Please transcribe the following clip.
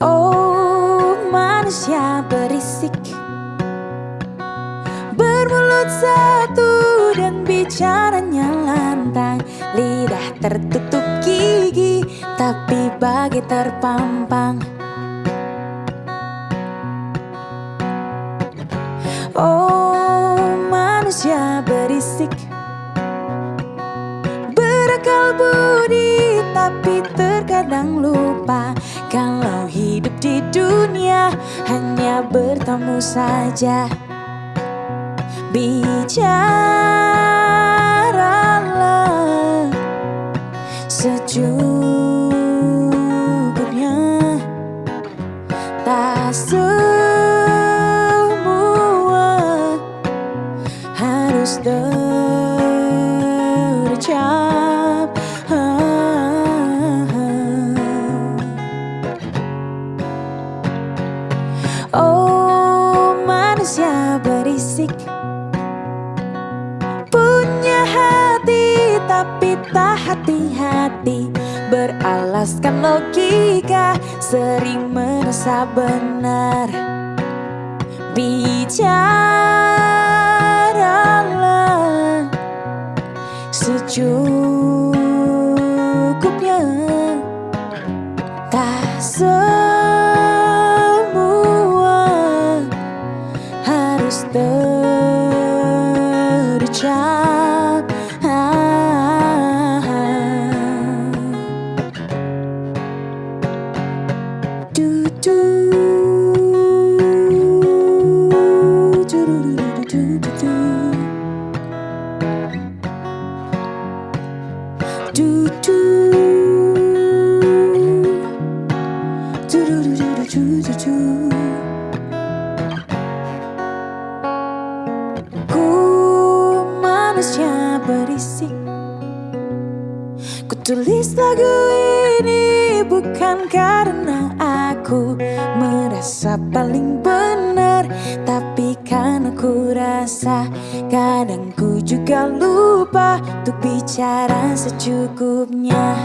Oh manusia berisik. Bermulut satu dan bicaranya lantang Lidah tertutup gigi tapi bagai terpampang. Oh manusia berisik tapi terkadang lupa Kalau hidup di dunia hanya bertemu saja. Bicaralah Oh manusia berisik. Punya hati tapi tak hati-hati. Beralaskan logika Sering merasa benar. Bicaralah Secukupnya do do do do do do berisik. Ku tulis lagu ini bukan karena aku merasa paling benar Tapi karena ku rasa kadang ku juga lupa Untuk bicara secukupnya